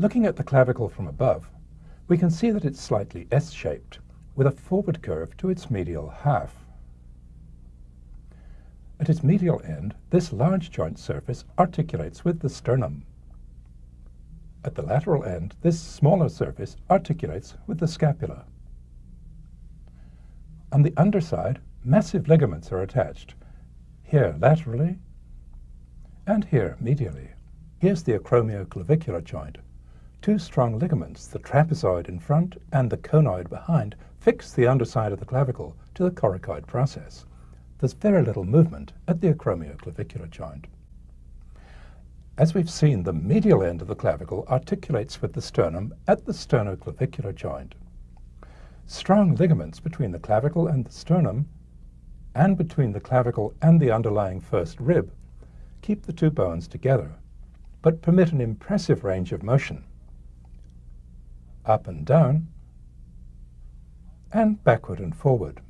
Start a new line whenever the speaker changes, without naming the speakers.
Looking at the clavicle from above, we can see that it's slightly S-shaped, with a forward curve to its medial half. At its medial end, this large joint surface articulates with the sternum. At the lateral end, this smaller surface articulates with the scapula. On the underside, massive ligaments are attached, here laterally and here medially. Here's the acromioclavicular joint. Two strong ligaments, the trapezoid in front and the conoid behind, fix the underside of the clavicle to the coracoid process. There's very little movement at the acromioclavicular joint. As we've seen, the medial end of the clavicle articulates with the sternum at the sternoclavicular joint. Strong ligaments between the clavicle and the sternum and between the clavicle and the underlying first rib keep the two bones together, but permit an impressive range of motion. Up and down, and backward and forward.